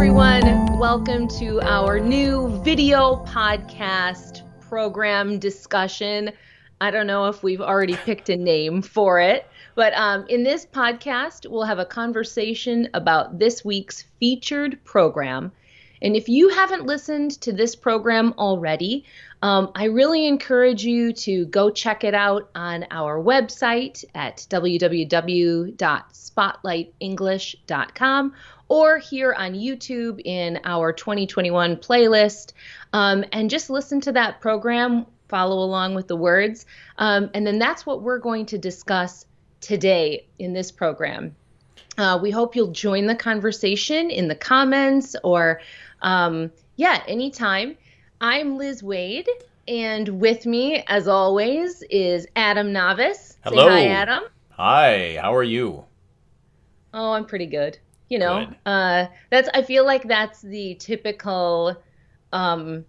everyone. Welcome to our new video podcast program discussion. I don't know if we've already picked a name for it, but um, in this podcast, we'll have a conversation about this week's featured program. And if you haven't listened to this program already, um, I really encourage you to go check it out on our website at www.spotlightenglish.com or here on YouTube in our 2021 playlist. Um, and just listen to that program, follow along with the words. Um, and then that's what we're going to discuss today in this program. Uh, we hope you'll join the conversation in the comments or, um, yeah, anytime. I'm Liz Waid, and with me, as always, is Adam Navis. Hello. Say hi, Adam. Hi, how are you? Oh, I'm pretty good. You know, Good. uh, that's. I feel like that's the typical, um,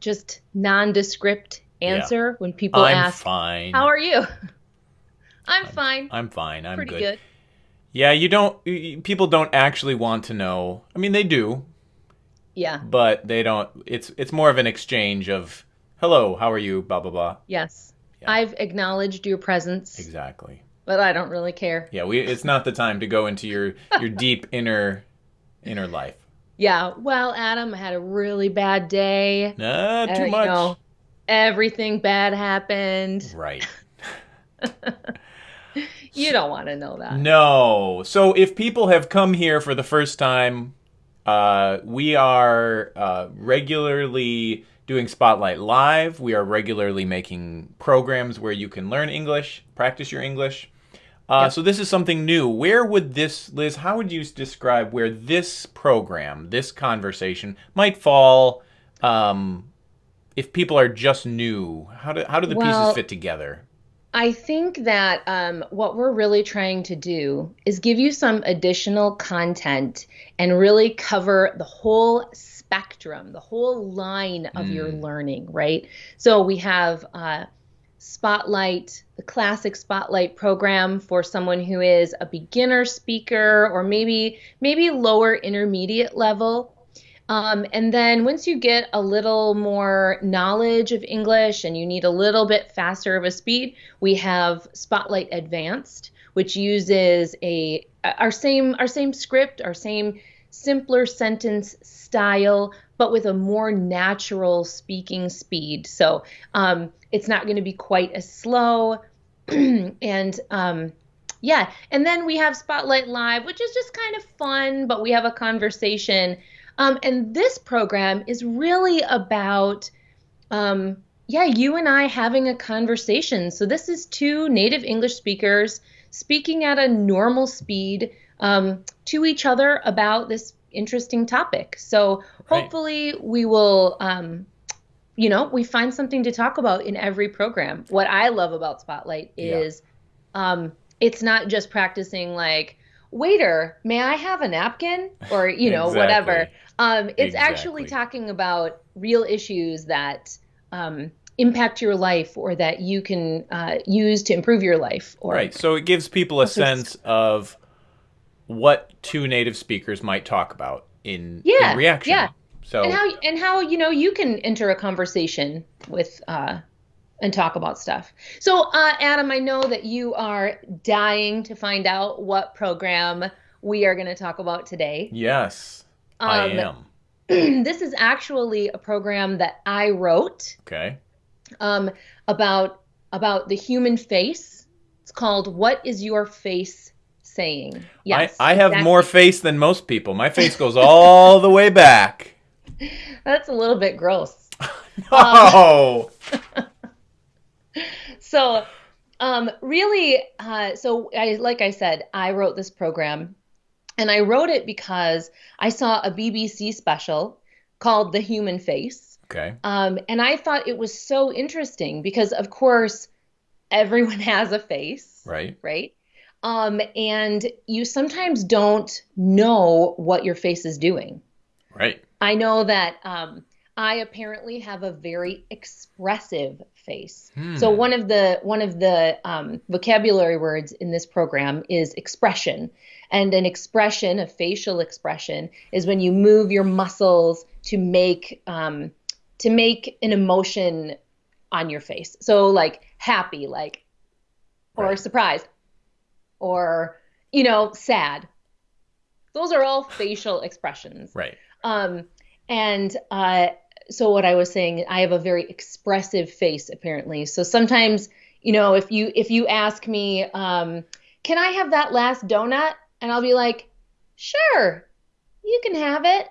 just nondescript answer when people I'm ask, fine. "How are you?" I'm fine. I'm fine. I'm pretty good. good. Yeah, you don't. People don't actually want to know. I mean, they do, Yeah. but they don't. It's it's more of an exchange of hello, how are you? Blah blah blah. Yes. Yeah. I've acknowledged your presence, Exactly. But I don't really care. Yeah, we. It's not the time to go into your your deep inner inner life. Yeah. Well, Adam I had a really bad day. Uh, too you much. know, everything bad happened. Right. You don't want to know that. No. So if people have come here for the first time, uh, we are uh, regularly doing Spotlight Live. We are regularly making programs where you can learn English, practice your English. Uh, Yep. So this is something new. Where would this, Liz? How would you describe where this program, this conversation, might fall? Um, if people are just new, how do how do the Well, pieces fit together? I think that um, what we're really trying to do is give you some additional content and really cover the whole spectrum, the whole line of your Mm. learning, right? So we have uh, Spotlight, the classic Spotlight program for someone who is a beginner speaker or maybe maybe lower intermediate level. Um, and then once you get a little more knowledge of English and you need a little bit faster of a speed, we have Spotlight Advanced, which uses a our same our same script, our same simpler sentence style, but with a more natural speaking speed. So um, it's not going to be quite as slow, and um, yeah. And then we have Spotlight Live, which is just kind of fun, but we have a conversation. Um, and this program is really about, um, yeah, you and I having a conversation. So this is two native English speakers speaking at a normal speed um, to each other about this interesting topic. So Right. hopefully we will, um, you know, we find something to talk about in every program. What I love about Spotlight Yeah. is um, it's not just practicing like, waiter, may I have a napkin? Or, you know, whatever. Um, it's actually talking about real issues that um, impact your life or that you can uh, use to improve your life. Or, Right. So it gives people a sense of what two native speakers might talk about in, Yeah, in reaction. yeah. So and how and how you know you can enter a conversation with uh, and talk about stuff. So, uh, Adam, I know that you are dying to find out what program we are going to talk about today. yes, I Um, am. this is actually a program that I wrote Okay. um, about about the human face. It's called "What Is Your Face Saying?" Yes, I, I have exactly. more face than most people. My face goes all the way back. That's a little bit gross. Oh, so um, really uh, so I, like i said i wrote this program and i wrote it because i saw a bbc special called the human face okay. um, and i thought it was so interesting because of course everyone has a face Right. right um, and you sometimes don't know what your face is doing Right. I know that um, I apparently have a very expressive face. So one of the one of the um, vocabulary words in this program is expression, and an expression, a facial expression, is when you move your muscles to make um, to make an emotion on your face. So like happy, like or Right. surprised, or you know sad. Those are all facial expressions. Right. Um, and uh, so what I was saying, I have a very expressive face apparently. So sometimes, you know, if you if you ask me, um, can I have that last donut? And I'll be like, sure, you can have it.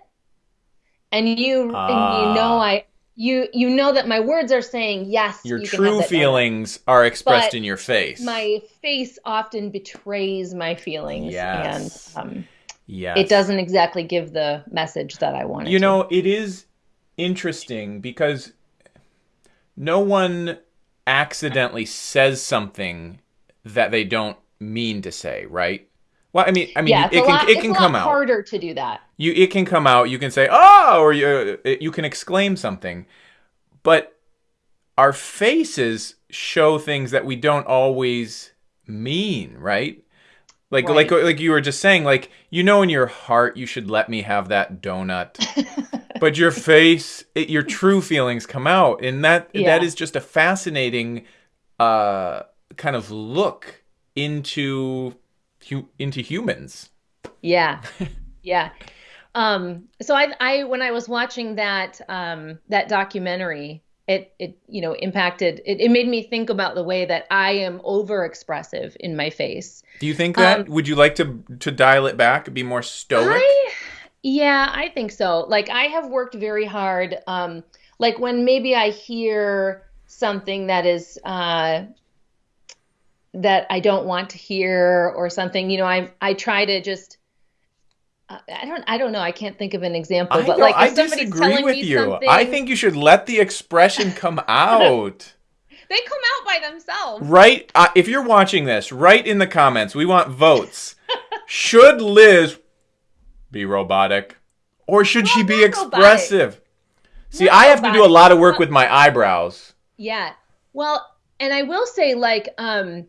And you and you know Ah. I you you know that my words are saying yes. Your you can have true that donut. feelings are expressed But in your face. My face often betrays my feelings, Yes. and um, yes. it doesn't exactly give the message that I wanted. You to. know, it is interesting because no one accidentally says something that they don't mean to say, right? Well, I mean, I mean, yeah, it can lot, it it's can a come lot out. harder to do that. You it can come out. You can say oh, or you you can exclaim something, but our faces show things that we don't always mean, right? Like like like you were just saying, like you know in your heart you should let me have that donut, but your face, it, your true feelings come out, and that Yeah. that is just a fascinating uh kind of look into hu- into humans. Yeah, yeah. Um, so I, I, when I was watching that, um, that documentary, it, it, you know, impacted. It, it made me think about the way that I am overexpressive in my face. Do you think that? Um, Would you like to to dial it back, be more stoic? I, yeah, I think so. Like I have worked very hard. Um, like when maybe I hear something that is uh, that I don't want to hear or something, you know, I I try to just. I don't. I don't know. I can't think of an example. I, but don't- like, I disagree with you. something, I think you should let the expression come out. they come out by themselves. right? Uh, if you're watching this, write in the comments. We want votes. should Liz be robotic, or should she be expressive? See, Not I have to do a lot of work with my eyebrows. Yeah. Well, and I will say, like, um,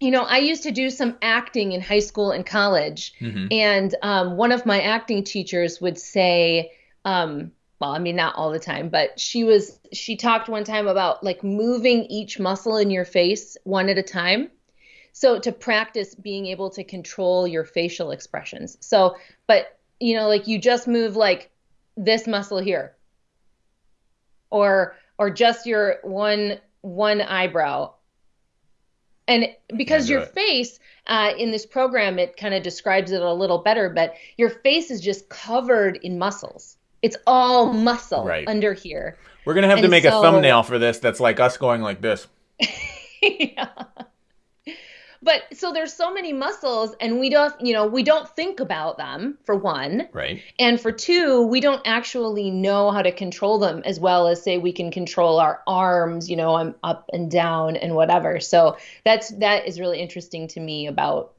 you know, I used to do some acting in high school and college, Mhm. and um, one of my acting teachers would say, um, well, I mean, not all the time, but she was she talked one time about like moving each muscle in your face one at a time. So to practice being able to control your facial expressions. So, but you know, like you just move like this muscle here, or or just your one one eyebrow. And because your it. face uh, in this program, it kind of describes it a little better, but your face is just covered in muscles. It's all muscle Right. under here. We're gonna have to And make a thumbnail for this. That's like us going like this. yeah. But so there's so many muscles and we don't, you know, we don't think about them for one. Right. And for two, we don't actually know how to control them as well as say we can control our arms, you know, I'm up and down and whatever. So that's that is really interesting to me about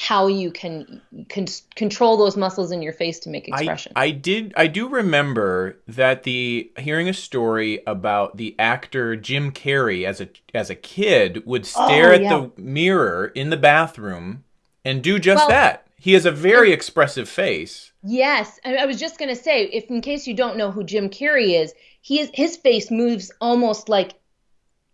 how you can, can control those muscles in your face to make expression. I, I did I do remember that the hearing a story about the actor Jim Carrey as a as a kid would oh, stare Oh, at yeah. the mirror in the bathroom and do just Well- that. He has a very expressive face. Yes, I, I was just gonna say, if in case you don't know who Jim Carrey is, he is his face moves almost like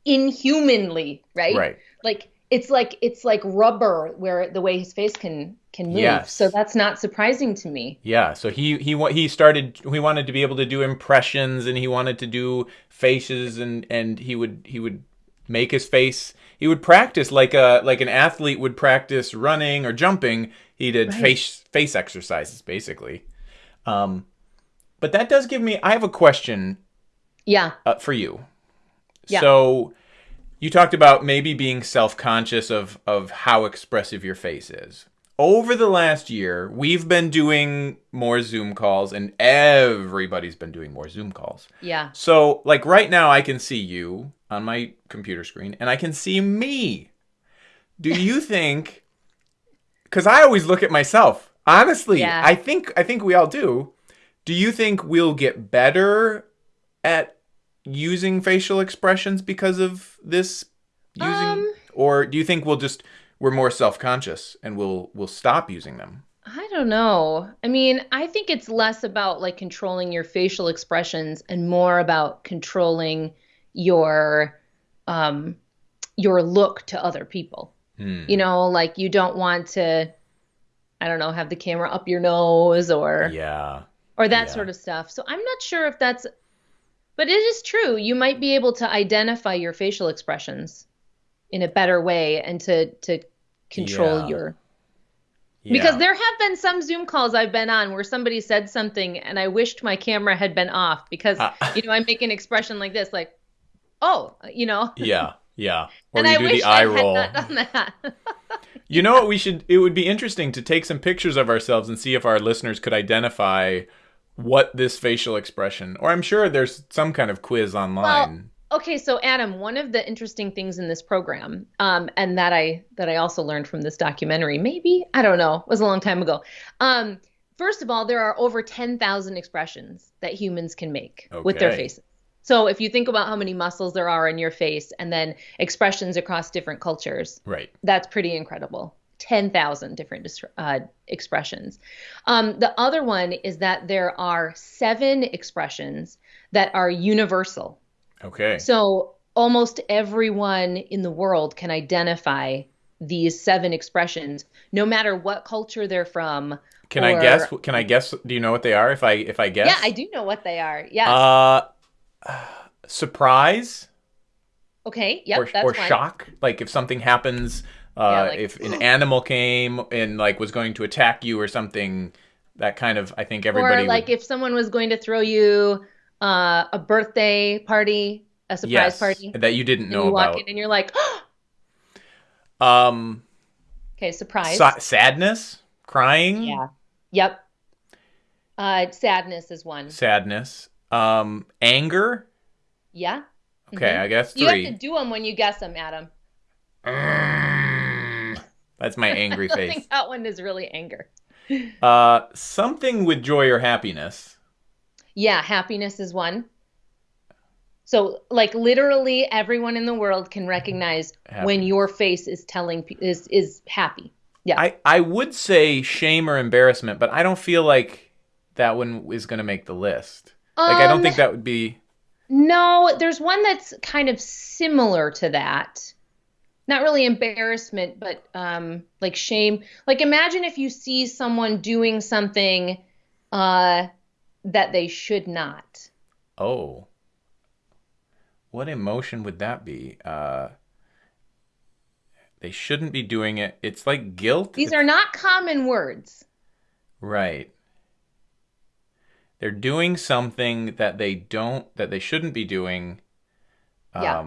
inhumanly, right? Right. Like it's like it's like rubber, where the way his face can can move. Yes. So that's not surprising to me. Yeah, so he he he started he wanted to be able to do impressions and he wanted to do faces and and he would he would make his face he would practice like a like an athlete would practice running or jumping. He did Right. face face exercises basically. Um but that does give me I have a question Yeah, uh, for you. Yeah. So you talked about maybe being self-conscious of of how expressive your face is. Over the last year, we've been doing more Zoom calls and everybody's been doing more Zoom calls. yeah, So, like right now I can see you on my computer screen and I can see me. Do you think cuz I always look at myself. Honestly, Yeah. I think I think we all do. Do you think we'll get better at using facial expressions because of this using Um, or do you think we'll just we're more self-conscious and we'll we'll stop using them? I don't know. I mean, I think it's less about like controlling your facial expressions and more about controlling your um your look to other people. Hmm. You know, like you don't want to I don't know, have the camera up your nose or Yeah. or that Yeah. sort of stuff. So I'm not sure if that's but it is true. You might be able to identify your facial expressions in a better way and to to control Yeah. your yeah. because there have been some Zoom calls I've been on where somebody said something and I wished my camera had been off because Ah. you know I make an expression like this, like, oh, you know. Yeah. Yeah. Or and you I do wish the eye I roll. had not done that. You know what we should it would be interesting to take some pictures of ourselves and see if our listeners could identify what this facial expression or I'm sure there's some kind of quiz online. okay, so Adam, one of the interesting things in this program, um, and that I that I also learned from this documentary, maybe I don't know, it was a long time ago. Um, first of all, there are over ten thousand expressions that humans can make with their Okay. faces. So if you think about how many muscles there are in your face, and then expressions across different cultures, right. that's pretty incredible. 10,000 different dis- uh, expressions. Um, the other one is that there are seven expressions that are universal. Okay. So almost everyone in the world can identify these seven expressions, no matter what culture they're from. Can I guess can I guess do you know what they are if I if I guess? Yeah, I do know what they are. Yeah. Uh surprise okay. Yep. or, or shock like if something happens uh Yeah, like- if an animal came and like was going to attack you or something that kind of I think everybody Or like would, if someone was going to throw you uh, a birthday party, a surprise yes, party, that you didn't know you walk about. in and you're like, Um okay, surprise. sa- sadness, crying, Yeah. Yep. Uh, sadness is one. sadness, um anger. Yeah. Okay, Mhm. I guess You have to do them when you guess them, Adam. That's my angry I face. think that one is really anger. Uh something with joy or happiness. Yeah, happiness is one. So, like literally, everyone in the world can recognize Happy. when your face is telling is is happy. Yeah. I, I would say shame or embarrassment, but I don't feel like that one is going to make the list. Like, I don't Um, think that would be. No, there's one that's kind of similar to that. Not really embarrassment, but um, like shame. Like imagine if you see someone doing something uh, that they should not. Oh. What emotion would that be? Uh, they shouldn't be doing it. It's like guilt. These It's- are not common words. Right. They're doing something that they don't, that they shouldn't be doing. Yeah.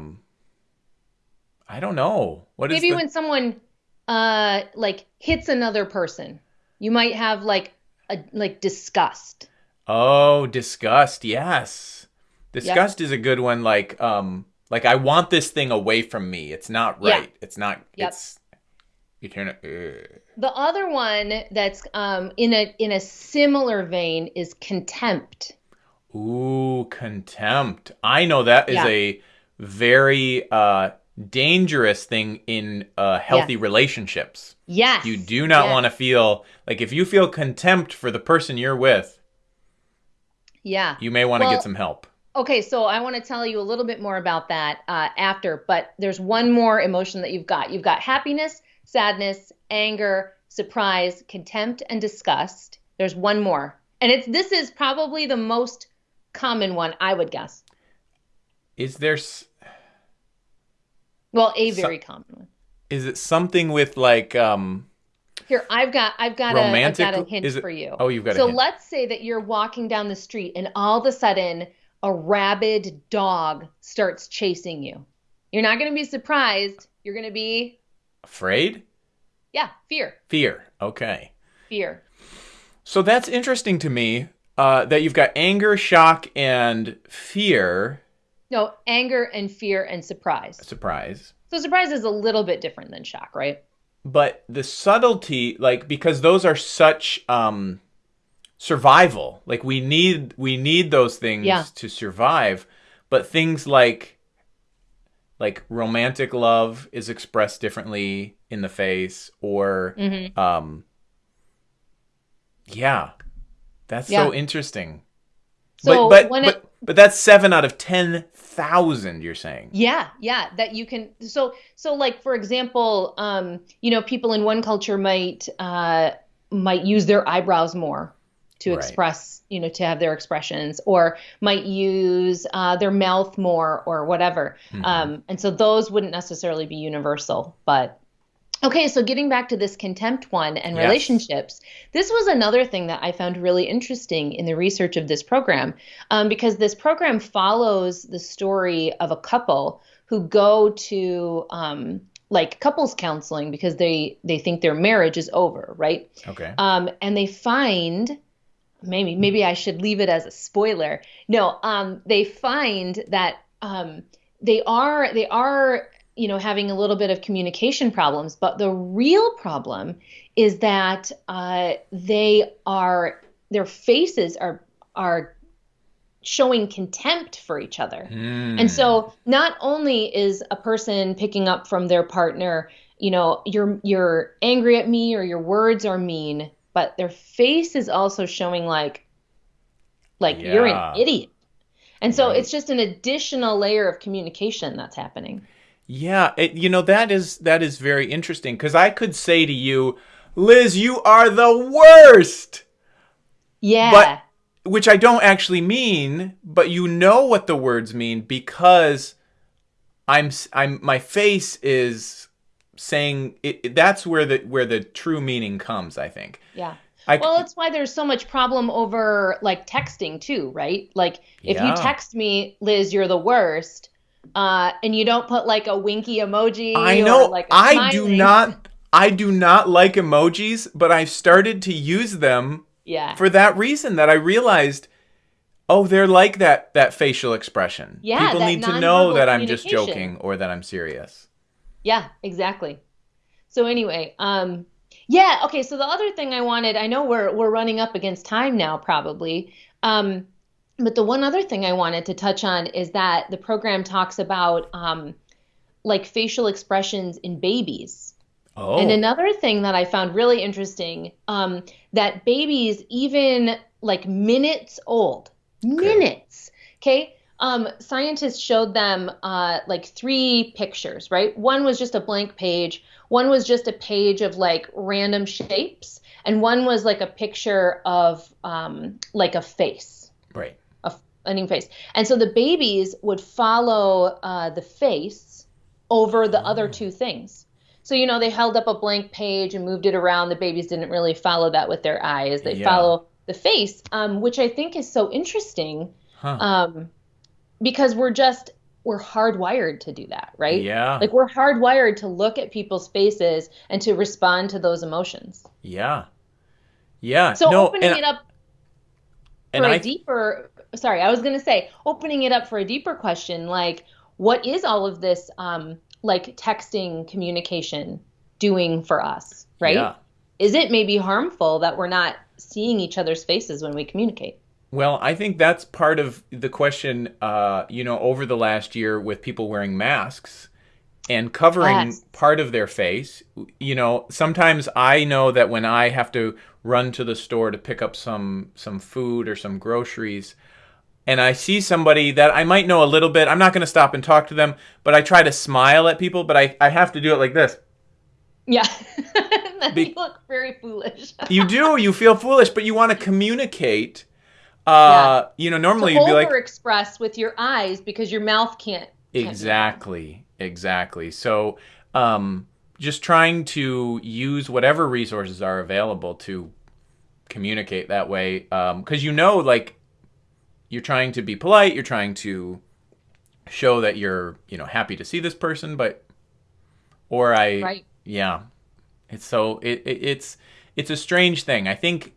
I don't know. What is Maybe the- when someone uh, like hits another person, you might have like a like disgust. Oh, disgust. Yes. Disgust is a good one like um like I want this thing away from me. It's not Yeah. right. It's not Yep. it's you turn it ugh. The other one that's um, in a in a similar vein is contempt. Ooh, contempt. I know that is Yeah. a very uh dangerous thing in uh healthy relationships. Yes. You do not yes. want to feel like if you feel contempt for the person you're with, Yeah. you may want to Well, get some help. Okay, so I want to tell you a little bit more about that uh, after, but there's one more emotion that you've got. You've got happiness, sadness, anger, surprise, contempt, and disgust. There's one more, and it's this is probably the most common one, I would guess. Is there Well, a So- very common one. is it something with like um Here, I've got I've got a I've Romantic- got a hint is it- for you. Oh, you've got a so let's say that you're walking down the street and all of a sudden a rabid dog starts chasing you. You're not going to be surprised. You're going to be afraid? yeah, fear. Fear. Okay. Fear. So that's interesting to me uh, that you've got anger, shock, and fear. No, anger and fear and surprise. Surprise. So surprise is a little bit different than shock, right? But the subtlety, like because those are such um, survival. Like we need we need those things Yeah. to survive. but things like like romantic love is expressed differently in the face or Mhm. um yeah that's Yeah. so interesting So but but when but, but that's seven out of ten thousand you're saying yeah, yeah, that you can. So, so like for example, um, you know, people in one culture might uh, might use their eyebrows more to Right. express, you know, to have their expressions, or might use uh, their mouth more, or whatever. Mhm. Um, and so those wouldn't necessarily be universal, but okay. So getting back to this contempt one and Yes. relationships, this was another thing that I found really interesting in the research of this program, um, because this program follows the story of a couple who go to um, like couples counseling because they they think their marriage is over, right? okay Um, and they find maybe maybe I should leave it as a spoiler. No, um, they find that um, they are they are you know having a little bit of communication problems, but the real problem is that uh, they are their faces are are showing contempt for each other. Mm. And so not only is a person picking up from their partner, you know, you're you're angry at me or your words are mean, but their face is also showing like like you're an idiot. And so Right. it's just an additional layer of communication that's happening. Yeah, it, you know that is that is very interesting because I could say to you, Liz, you are the worst, Yeah. But which I don't actually mean, but you know what the words mean because I'm I'm my face is saying it, it- that's where the where the true meaning comes. I think. yeah. I, Well, it's why there's so much problem over like texting too, right? Like if Yeah. you text me, Liz, you're the worst, uh, and you don't put like a winky emoji I know or like I do not I do not like emojis, but I've started to use them Yeah. for that reason that I realized oh they're like that that facial expression. Yeah, People need to know that I'm just joking or that I'm serious. Yeah, exactly. So anyway, um yeah, okay, so the other thing I wanted, I know we're we're running up against time now probably. Um but the one other thing I wanted to touch on is that the program talks about um like facial expressions in babies. Oh. And another thing that I found really interesting, um, that babies, even like minutes old, minutes, okay? Um, scientists showed them uh, like three pictures, right? One was just a blank page, one was just a page of like random shapes, and one was like a picture of um, like a face right. a a new face. And so the babies would follow uh, the face over the other two things. So, you know, they held up a blank page and moved it around. The babies didn't really follow that with their eyes. They Yeah. follow the face, um, which I think is so interesting Huh. um, because we're just, we're hardwired to do that, right? yeah. Like we're hardwired to look at people's faces and to respond to those emotions. yeah. Yeah. So no, opening and, it up for a deeper sorry i was going to say opening it up for a deeper question like what is all of this um like texting communication doing for us right Yeah. is it maybe harmful that we're not seeing each other's faces when we communicate Well, I think that's part of the question, uh, you know, over the last year with people wearing masks and covering Yes. part of their face. You know, sometimes I know that when I have to run to the store to pick up some some food or some groceries, and I see somebody that I might know a little bit, I'm not going to stop and talk to them, but I try to smile at people, but I, I have to do it like this. yeah then Be- you look very foolish You do, you feel foolish, but you want to communicate. Uh, you know, normally to you'd be like, express with your eyes because your mouth can't can't. Exactly, exactly. So, um, just trying to use whatever resources are available to communicate that way, because you know, like, you're trying to be polite, you're trying to show that you're, you know, happy to see this person, but, or I, right yeah, it's so it, it it's it's a strange thing. I think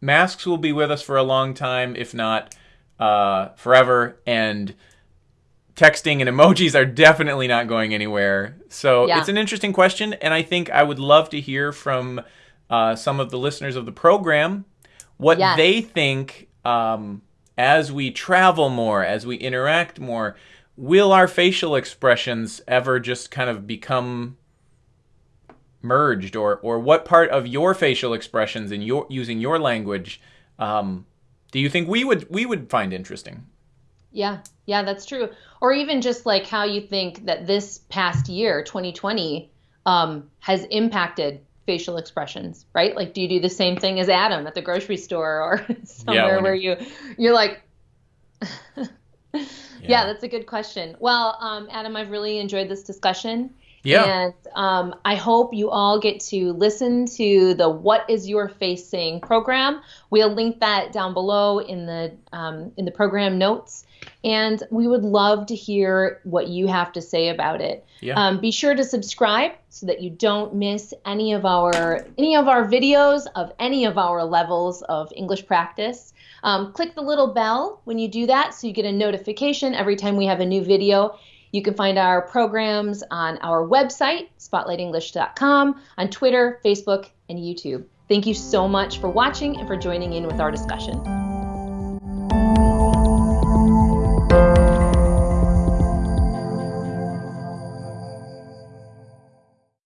masks will be with us for a long time, if not uh, forever, and texting and emojis are definitely not going anywhere. So Yeah. it's an interesting question, and I think I would love to hear from uh, some of the listeners of the program what Yes. they think um, as we travel more, as we interact more, will our facial expressions ever just kind of become merged or or what part of your facial expressions in your using your language um, do you think we would we would find interesting? Yeah yeah that's true. Or even just like how you think that this past year 2020 um, has impacted facial expressions right like do you do the same thing as adam at the grocery store or somewhere yeah, where you you're like yeah. yeah. that's a good question well um, adam i've really enjoyed this discussion yeah. And um, I hope you all get to listen to the What Is Your Face Saying program. We'll link that down below in the um, in the program notes. And we would love to hear what you have to say about it. Yeah. Um, be sure to subscribe so that you don't miss any of our any of our videos of any of our levels of English practice. Um, click the little bell when you do that so you get a notification every time we have a new video. You can find our programs on our website, spotlightenglish.com, on Twitter, Facebook, and YouTube. Thank you so much for watching and for joining in with our discussion.